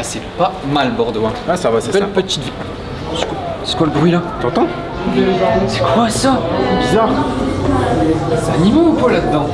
Ah, c'est pas mal Bordeaux. Hein. Ah, ça va, c'est ça. Petite. C'est quoi le bruit là? T'entends? C'est quoi ça? Bizarre. C'est animaux ou quoi là-dedans?